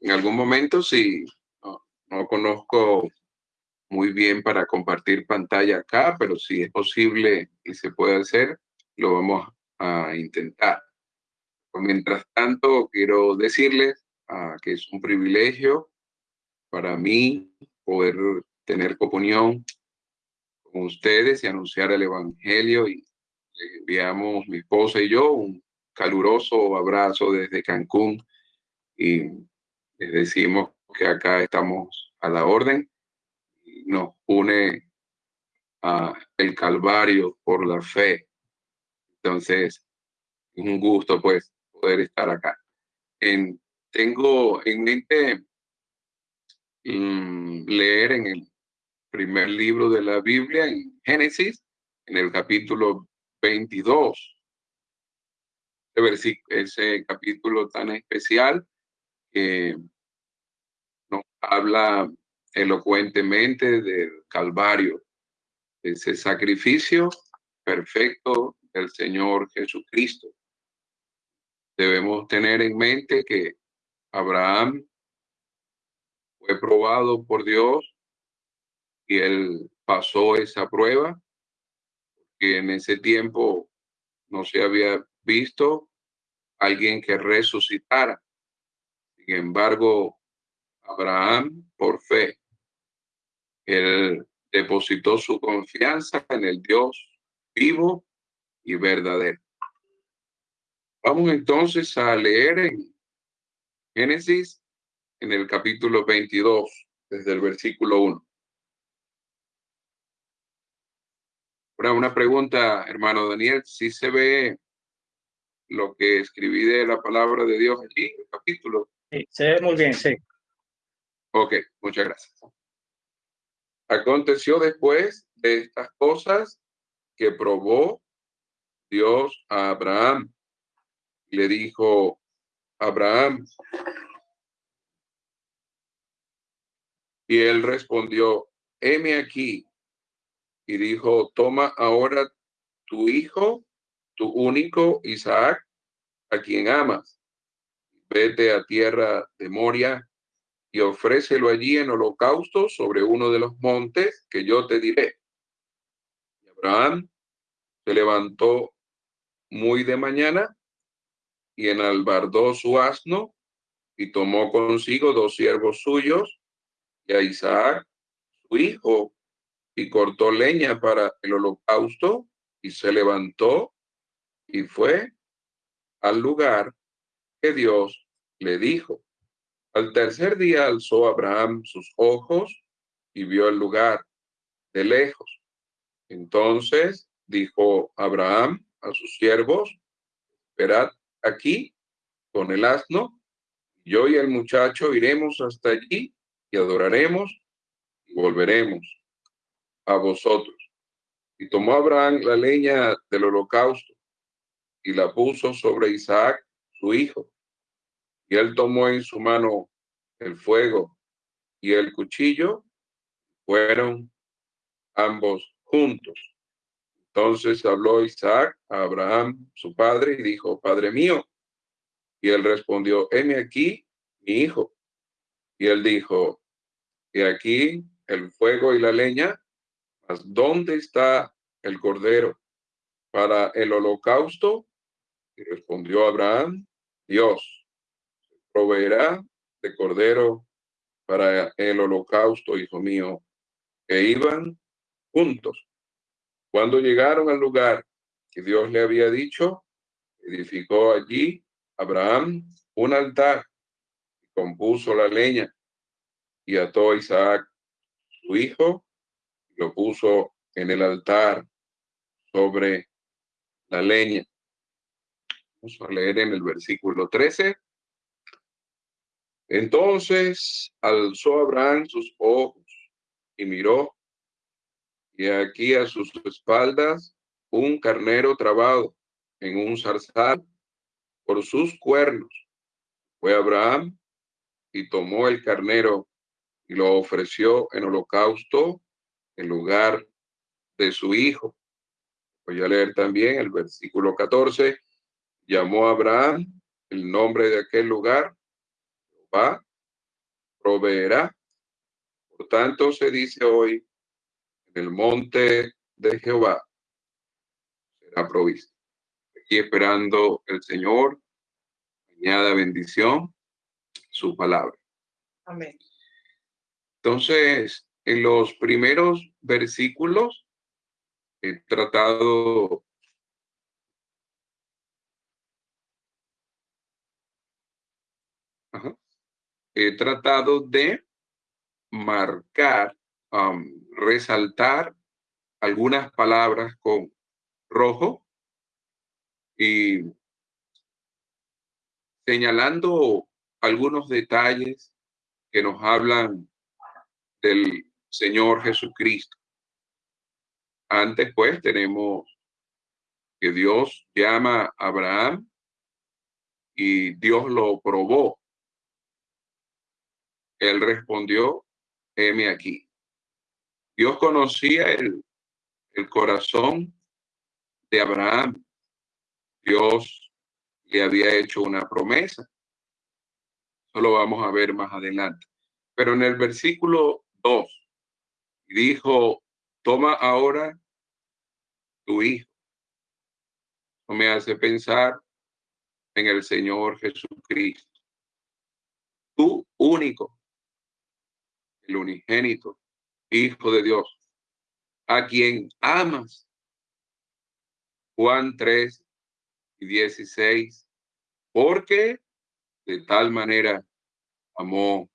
en algún momento, si no, conozco muy bien para compartir pantalla acá, pero si es posible y se puede hacer, lo vamos a intentar. Mientras tanto, quiero decirles ah, que es un privilegio para mí poder tener comunión con ustedes y anunciar el Evangelio y enviamos mi esposa y yo un caluroso abrazo desde Cancún y les decimos que acá estamos a la orden. Nos une a el Calvario por la fe. Entonces, es un gusto pues poder estar acá. En, tengo en mente mm, leer en el primer libro de la Biblia, en Génesis, en el capítulo 22. Ese, capítulo tan especial habla elocuentemente del Calvario, ese sacrificio perfecto del Señor Jesucristo. Debemos tener en mente que Abraham fue probado por Dios y él pasó esa prueba, que en ese tiempo no se había visto alguien que resucitara. Sin embargo, Abraham, por fe, él depositó su confianza en el Dios vivo y verdadero. Vamos entonces a leer en Génesis, en el capítulo 22, desde el versículo 1. Ahora, una pregunta, hermano Daniel, si se ve lo que escribí de la palabra de Dios allí, el capítulo. Sí, se ve muy bien, sí. Ok, muchas gracias. Aconteció después de estas cosas que probó Dios a Abraham le dijo, Abraham. Y él respondió, heme aquí. Y dijo, toma ahora tu hijo, tu único Isaac, a quien amas. Vete a tierra de Moria y ofrécelo allí en holocausto sobre uno de los montes que yo te diré. Y Abraham se levantó muy de mañana y enalbardó su asno y tomó consigo dos siervos suyos y a Isaac, su hijo, y cortó leña para el holocausto y se levantó y fue al lugar que Dios le dijo. Al tercer día alzó Abraham sus ojos y vio el lugar de lejos. Entonces dijo Abraham a sus siervos, esperad aquí con el asno, yo y el muchacho iremos hasta allí y adoraremos y volveremos a vosotros. Y tomó Abraham la leña del holocausto y la puso sobre Isaac, su hijo. Y él tomó en su mano el fuego y el cuchillo, fueron ambos juntos. Entonces habló Isaac a Abraham, su padre, y dijo, Padre mío. Y él respondió, heme aquí, mi hijo. Y él dijo, y aquí el fuego y la leña, mas ¿dónde está el cordero para el holocausto? Y respondió Abraham, Dios proveerá de cordero para el holocausto, hijo mío, que iban juntos. Cuando llegaron al lugar que Dios le había dicho, edificó allí Abraham un altar y compuso la leña y ató a Isaac, su hijo, y lo puso en el altar sobre la leña. Vamos a leer en el versículo 13. Entonces alzó Abraham sus ojos y miró y aquí a sus espaldas un carnero trabado en un zarzal por sus cuernos. Fue Abraham y tomó el carnero y lo ofreció en holocausto en lugar de su hijo. Voy a leer también el versículo 14. Llamó Abraham el nombre de aquel lugar, Jehová proveerá. Por tanto, se dice hoy, en el monte de Jehová será provisto. Aquí esperando el Señor, añada bendición, su palabra. Amén. Entonces, en los primeros versículos he tratado he tratado de marcar, resaltar algunas palabras con rojo y señalando algunos detalles que nos hablan del Señor Jesucristo. Antes, pues, tenemos que Dios llama a Abraham y Dios lo probó. Él respondió, heme aquí. Dios conocía el, el corazón de Abraham. Dios le había hecho una promesa. Eso lo vamos a ver más adelante. Pero en el versículo 2 dijo, toma ahora tu hijo. Eso me hace pensar en el Señor Jesucristo. Tú único, el unigénito, Hijo de Dios, a quien amas. Juan 3 y 16, porque de tal manera amó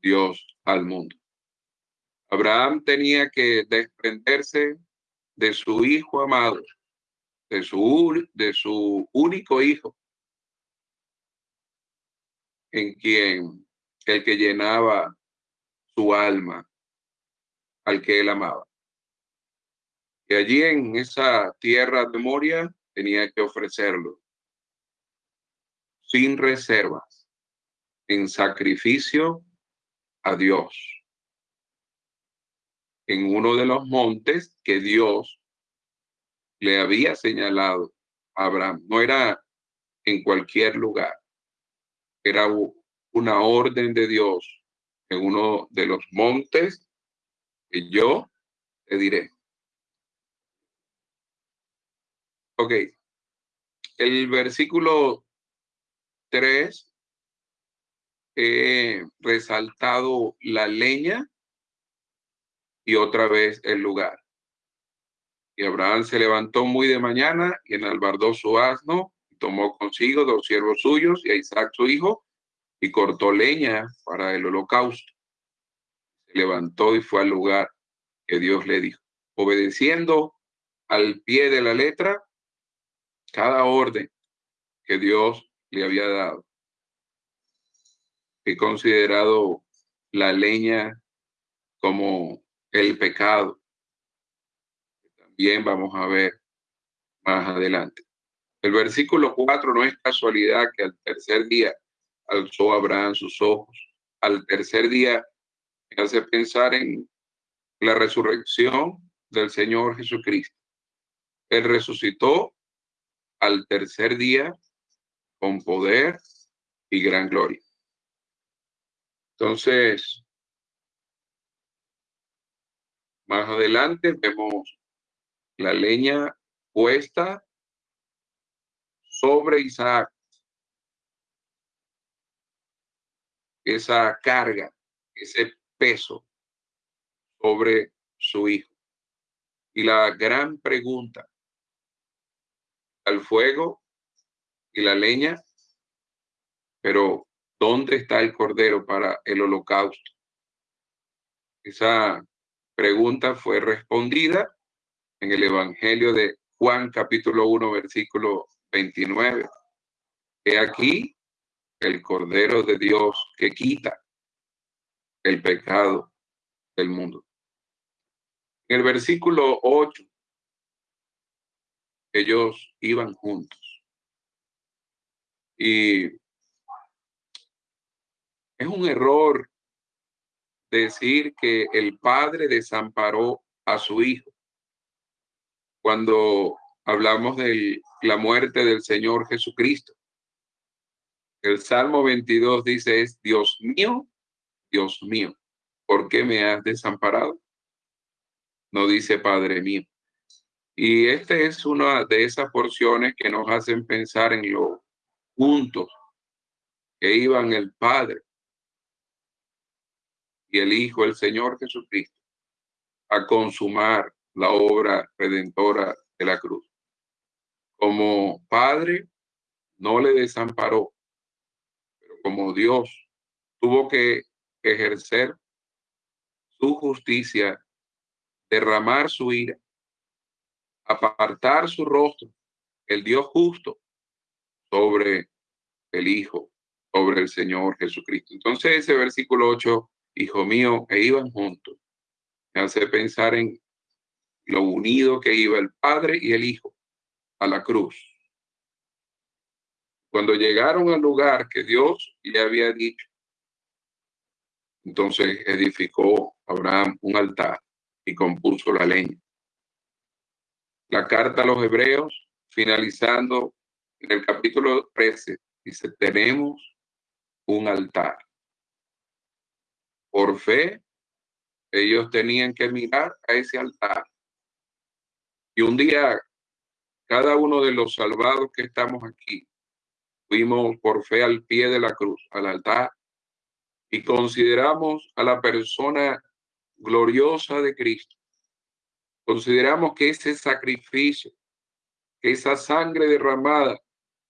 Dios al mundo. Abraham tenía que desprenderse de su hijo amado, de su, de su único hijo, en quien el que llenaba su alma, al que él amaba. Y allí en esa tierra de Moria tenía que ofrecerlo sin reservas, en sacrificio a Dios en uno de los montes que Dios le había señalado a Abraham. No era en cualquier lugar, era una orden de Dios en uno de los montes que yo te diré. Ok, el versículo 3 he resaltado la leña y otra vez el lugar. Y Abraham se levantó muy de mañana y enalbardó su asno y tomó consigo dos siervos suyos y a Isaac su hijo y cortó leña para el holocausto. Se levantó y fue al lugar que Dios le dijo, obedeciendo al pie de la letra cada orden que Dios le había dado. He considerado la leña como el pecado. También vamos a ver más adelante. El versículo 4 no es casualidad que al tercer día alzó Abraham sus ojos. Al tercer día me hace pensar en la resurrección del Señor Jesucristo. Él resucitó al tercer día con poder y gran gloria. Entonces, más adelante vemos la leña puesta sobre Isaac. Esa carga, ese peso sobre su hijo. Y la gran pregunta, al fuego y la leña, pero ¿dónde está el cordero para el holocausto? Esa pregunta fue respondida en el Evangelio de Juan capítulo 1 versículo 29. He aquí el Cordero de Dios que quita el pecado del mundo. En el versículo 8, ellos iban juntos. Y es un error decir que el padre desamparó a su hijo. Cuando hablamos de la muerte del Señor Jesucristo. El Salmo 22 dice es Dios mío, Dios mío, ¿por qué me has desamparado? No dice Padre mío. Y esta es una de esas porciones que nos hacen pensar en lo juntos que iban el Padre y el Hijo, el Señor Jesucristo, a consumar la obra redentora de la cruz. Como Padre, no le desamparó, como Dios tuvo que ejercer su justicia, derramar su ira, apartar su rostro, el Dios justo, sobre el Hijo, sobre el Señor Jesucristo. Entonces ese versículo 8, Hijo mío, e iban juntos, me hace pensar en lo unido que iba el Padre y el Hijo a la cruz. Cuando llegaron al lugar que Dios le había dicho, entonces edificó Abraham un altar y compuso la leña. La carta a los hebreos, finalizando en el capítulo 13, dice, tenemos un altar. Por fe, ellos tenían que mirar a ese altar. Y un día, cada uno de los salvados que estamos aquí, fuimos por fe al pie de la cruz, al altar, y consideramos a la persona gloriosa de Cristo. Consideramos que ese sacrificio, que esa sangre derramada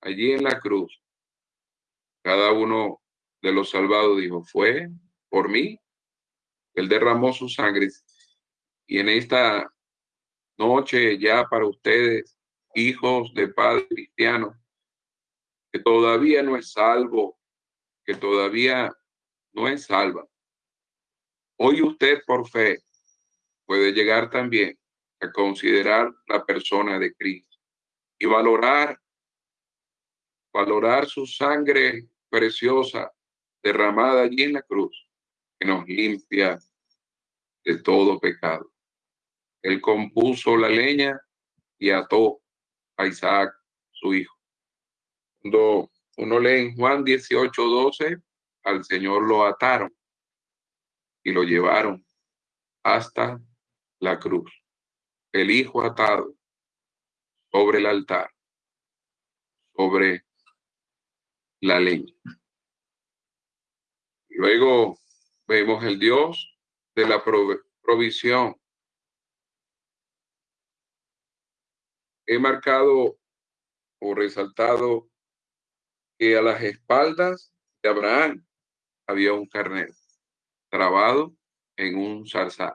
allí en la cruz, cada uno de los salvados dijo, fue por mí. Él derramó su sangre. Y en esta noche ya para ustedes, hijos de Padre Cristiano, que todavía no es salvo, que todavía no es salva. Hoy usted por fe puede llegar también a considerar la persona de Cristo y valorar, valorar su sangre preciosa derramada allí en la cruz, que nos limpia de todo pecado. Él compuso la leña y ató a Isaac, su hijo. Cuando uno lee en Juan 18, 12, al Señor lo ataron y lo llevaron hasta la cruz. El hijo atado sobre el altar, sobre la leña. Luego vemos el Dios de la provisión. He marcado o resaltado que a las espaldas de Abraham había un carnero trabado en un zarzal.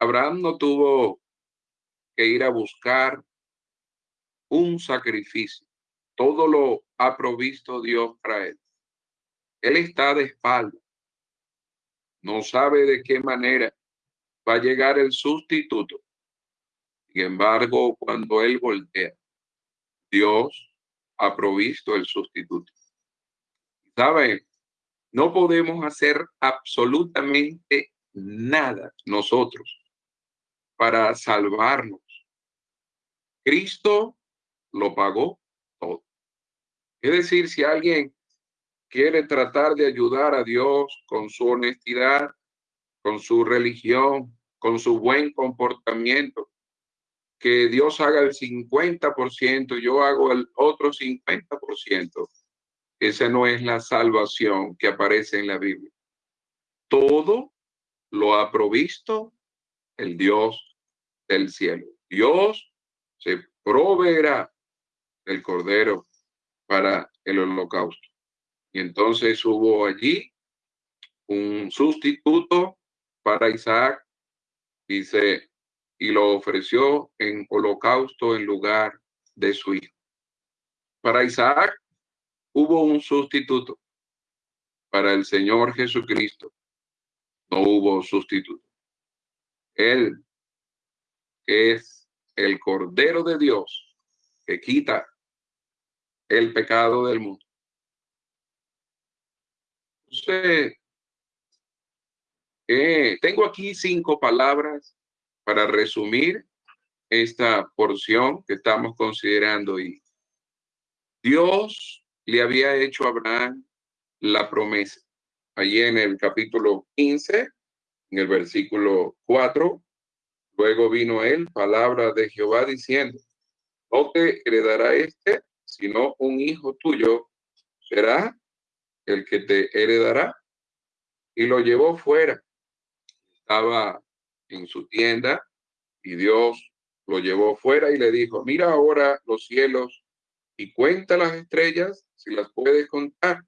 Abraham no tuvo que ir a buscar un sacrificio. Todo lo ha provisto Dios para él. Él está de espalda. No sabe de qué manera va a llegar el sustituto. Sin embargo, cuando él voltea, Dios ha provisto el sustituto. ¿Sabe? No podemos hacer absolutamente nada nosotros para salvarnos. Cristo lo pagó todo. Es decir, si alguien quiere tratar de ayudar a Dios con su honestidad, con su religión, con su buen comportamiento, que Dios haga el 50%, yo hago el otro 50%. Esa no es la salvación que aparece en la Biblia. Todo lo ha provisto el Dios del cielo. Dios se proveerá el cordero para el holocausto. Y entonces hubo allí un sustituto para Isaac, dice, y lo ofreció en holocausto en lugar de su hijo. Para Isaac hubo un sustituto. Para el Señor Jesucristo no hubo sustituto. Él es el Cordero de Dios que quita el pecado del mundo. Entonces, eh, tengo aquí cinco palabras para resumir esta porción que estamos considerando y Dios le había hecho a Abraham la promesa. allí en el capítulo 15, en el versículo 4. Luego vino él, palabra de Jehová, diciendo, no te heredará este, sino un hijo tuyo será el que te heredará. Y lo llevó fuera. Estaba en su tienda y Dios lo llevó fuera y le dijo, mira ahora los cielos y cuenta las estrellas si las puedes contar.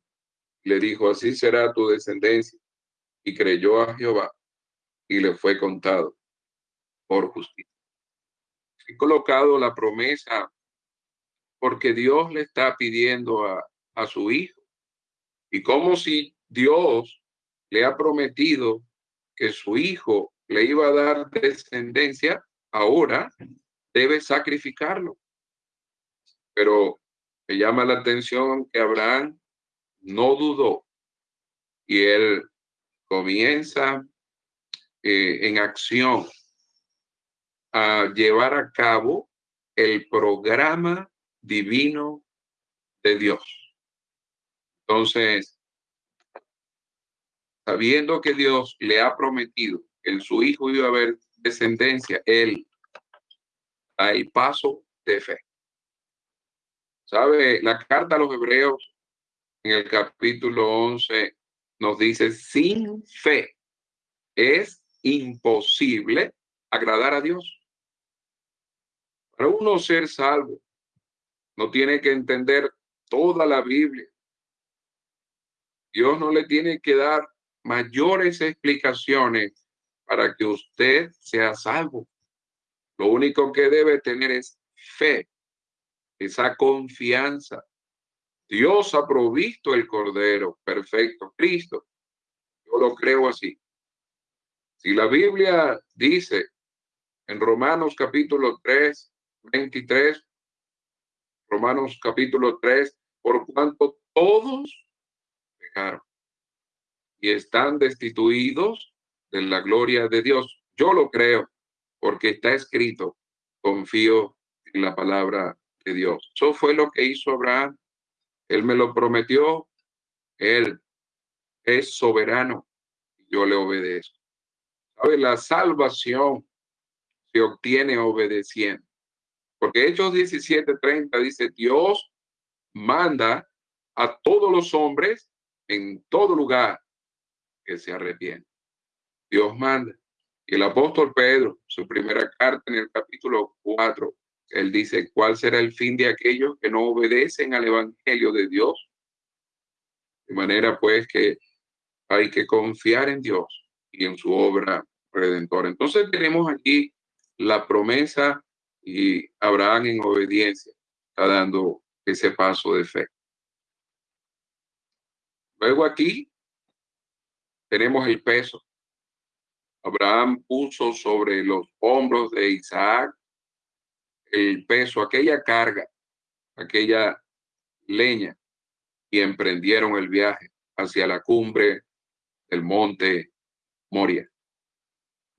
Le dijo, así será tu descendencia. Y creyó a Jehová y le fue contado por justicia. He colocado la promesa porque Dios le está pidiendo a, a su hijo. Y como si Dios le ha prometido que su hijo le iba a dar descendencia, ahora debe sacrificarlo. Pero me llama la atención que Abraham no dudó y él comienza eh, en acción a llevar a cabo el programa divino de Dios. Entonces, sabiendo que Dios le ha prometido en su hijo iba a haber descendencia, él da el paso de fe. ¿Sabe? La carta a los hebreos en el capítulo 11 nos dice, sin fe es imposible agradar a Dios. Para uno ser salvo, no tiene que entender toda la Biblia. Dios no le tiene que dar mayores explicaciones para que usted sea salvo. Lo único que debe tener es fe, esa confianza. Dios ha provisto el Cordero perfecto, Cristo. Yo lo creo así. Si la Biblia dice en Romanos capítulo 3, 23, Romanos capítulo 3, por cuanto todos pecaron y están destituidos de la gloria de Dios. Yo lo creo porque está escrito, confío en la palabra de Dios. Eso fue lo que hizo Abraham. Él me lo prometió. Él es soberano. Yo le obedezco. ¿Sabe? La salvación se obtiene obedeciendo. Porque Hechos 17:30 dice, Dios manda a todos los hombres en todo lugar que se arrepienten. Dios manda. Y el apóstol Pedro, su primera carta en el capítulo 4, él dice, ¿cuál será el fin de aquellos que no obedecen al Evangelio de Dios? De manera pues que hay que confiar en Dios y en su obra redentora. Entonces tenemos aquí la promesa y Abraham en obediencia está dando ese paso de fe. Luego aquí tenemos el peso. Abraham puso sobre los hombros de Isaac el peso, aquella carga, aquella leña, y emprendieron el viaje hacia la cumbre del monte Moria.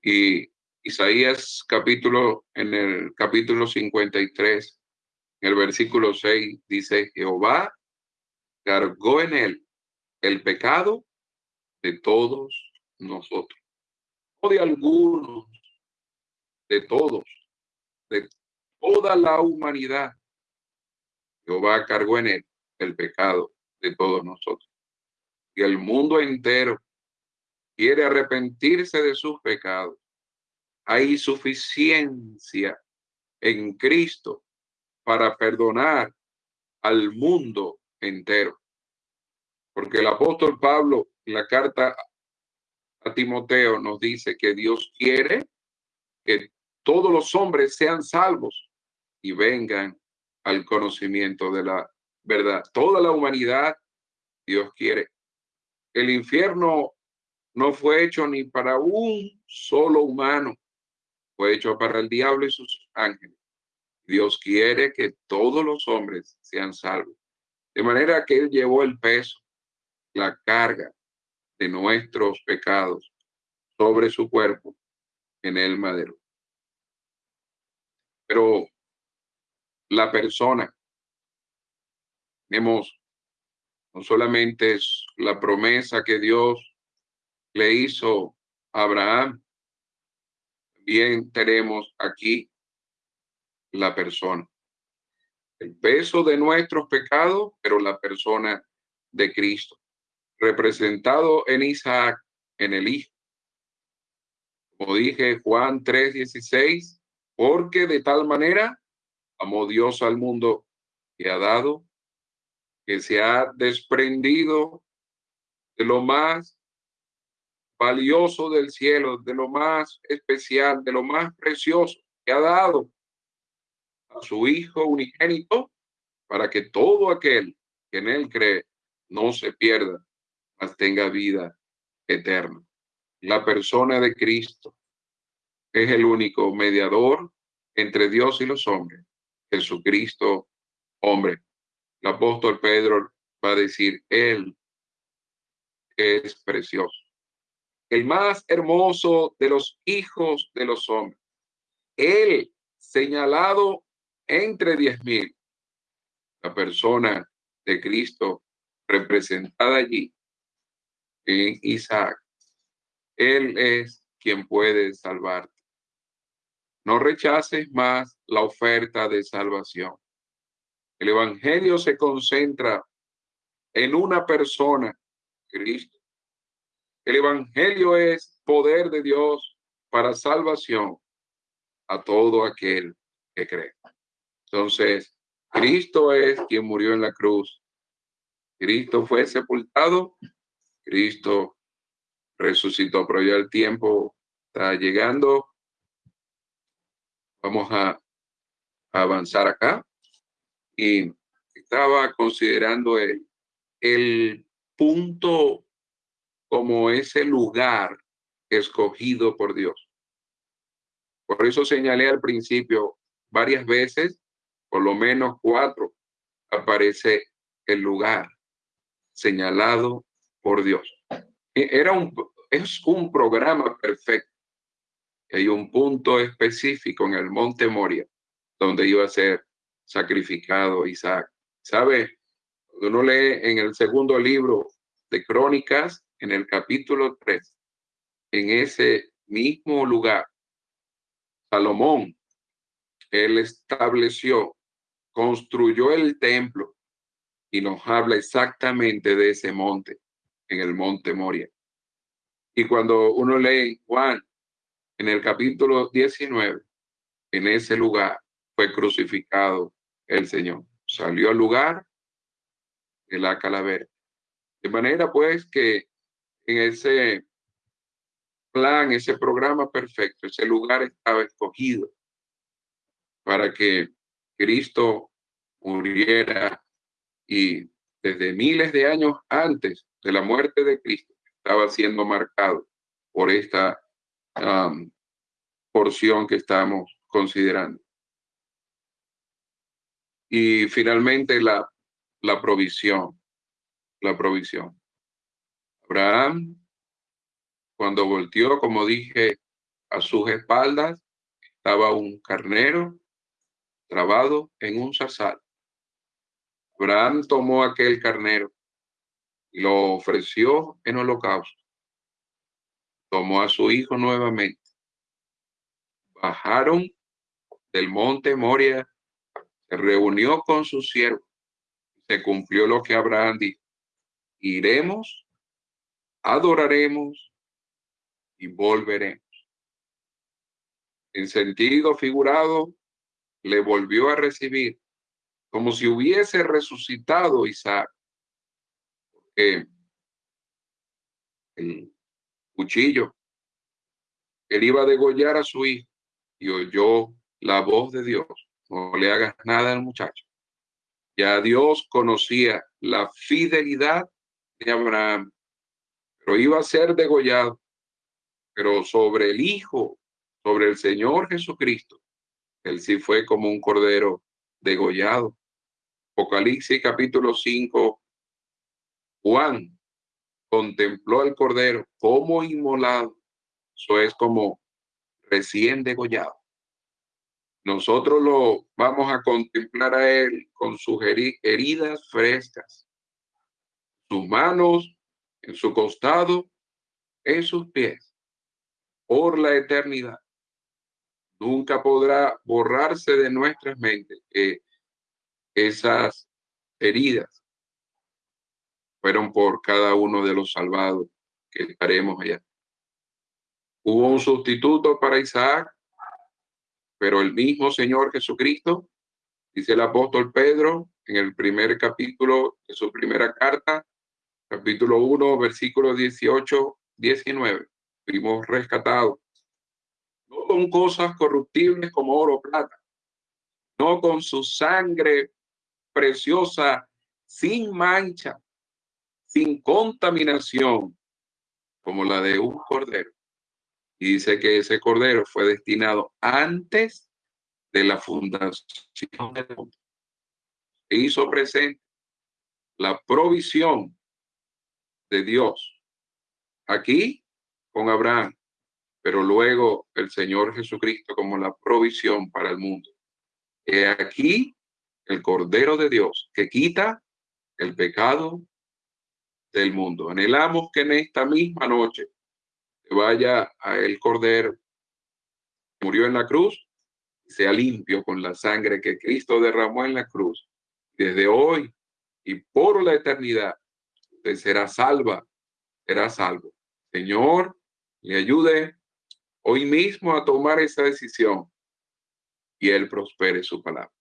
Y Isaías capítulo, en el capítulo 53, en el versículo 6, dice, Jehová cargó en él el pecado de todos nosotros, no de algunos, de todos, de toda la humanidad. Jehová cargó en él el pecado de todos nosotros. Y el mundo entero quiere arrepentirse de sus pecados hay suficiencia en Cristo para perdonar al mundo entero. Porque el apóstol Pablo, en la carta a Timoteo, nos dice que Dios quiere que todos los hombres sean salvos y vengan al conocimiento de la verdad. Toda la humanidad, Dios quiere. El infierno no fue hecho ni para un solo humano fue hecho para el diablo y sus ángeles. Dios quiere que todos los hombres sean salvos. De manera que Él llevó el peso, la carga de nuestros pecados sobre su cuerpo en el madero. Pero la persona, hemos no solamente es la promesa que Dios le hizo a Abraham, bien tenemos aquí la persona. El peso de nuestros pecados, pero la persona de Cristo, representado en Isaac, en el Hijo. Como dije, Juan 3:16, porque de tal manera amó Dios al mundo que ha dado, que se ha desprendido de lo más valioso del cielo, de lo más especial, de lo más precioso que ha dado a su Hijo unigénito, para que todo aquel que en él cree no se pierda, mas tenga vida eterna. La persona de Cristo es el único mediador entre Dios y los hombres. Jesucristo, hombre. El apóstol Pedro va a decir, Él es precioso. El más hermoso de los hijos de los hombres. Él señalado entre diez mil. La persona de Cristo representada allí Isaac. Él es quien puede salvarte. No rechaces más la oferta de salvación. El Evangelio se concentra en una persona, Cristo. El Evangelio es poder de Dios para salvación a todo aquel que cree. Entonces, Cristo es quien murió en la cruz. Cristo fue sepultado. Cristo resucitó, pero ya el tiempo está llegando. Vamos a, avanzar acá. Y estaba considerando el, punto como ese lugar escogido por Dios. Por eso señalé al principio varias veces, por lo menos cuatro, aparece el lugar señalado por Dios. E, era un, es un programa perfecto hay un punto específico en el monte Moria donde iba a ser sacrificado Isaac. ¿Sabe? Uno lee en el segundo libro de Crónicas, en el capítulo 3, en ese mismo lugar, Salomón, él estableció, construyó el templo y nos habla exactamente de ese monte, en el monte Moria. Y cuando uno lee Juan en el capítulo 19, en ese lugar fue crucificado el Señor. Salió al lugar de la calavera. De manera pues que en ese plan, ese programa perfecto, ese lugar estaba escogido para que Cristo muriera y desde miles de años antes de la muerte de Cristo estaba siendo marcado por esta porción que estamos considerando. Y finalmente la, la provisión, la provisión. Abraham, cuando volteó, como dije, a sus espaldas, estaba un carnero trabado en un zarzal. Abraham tomó aquel carnero lo ofreció en holocausto tomó a su hijo nuevamente. Bajaron del monte Moria, se reunió con su siervo. Se cumplió lo que Abraham dijo. Iremos, adoraremos y volveremos. En sentido figurado, le volvió a recibir como si hubiese resucitado Isaac. Porque el cuchillo. Él iba a degollar a su hijo y oyó la voz de Dios. No le hagas nada al muchacho. Ya Dios conocía la fidelidad de Abraham, pero iba a ser degollado. Pero sobre el Hijo, sobre el Señor Jesucristo, él sí fue como un cordero degollado. Apocalipsis capítulo 5, Juan contempló al cordero como inmolado. Eso es como recién degollado. Nosotros lo vamos a contemplar a él con sus heridas frescas. sus manos, en su costado, en sus pies, por la eternidad. Nunca podrá borrarse de nuestras mentes que esas heridas fueron por cada uno de los salvados que estaremos allá. Hubo un sustituto para Isaac, pero el mismo Señor Jesucristo, dice el apóstol Pedro en el primer capítulo de su primera carta, capítulo 1, versículos 18, 19. Fuimos rescatados. No con cosas corruptibles como oro o plata, no con su sangre preciosa, sin mancha, sin contaminación, como la de un cordero y dice que ese cordero fue destinado antes de la fundación. E hizo presente la provisión de Dios aquí con Abraham, pero luego el Señor Jesucristo como la provisión para el mundo. Aquí el Cordero de Dios que quita el pecado del mundo. Anhelamos que en esta misma noche vaya a el Cordero, murió en la cruz, sea limpio con la sangre que Cristo derramó en la cruz. Desde hoy y por la eternidad, usted será salva, será salvo. Señor, le ayude hoy mismo a tomar esa decisión y Él prospere su palabra.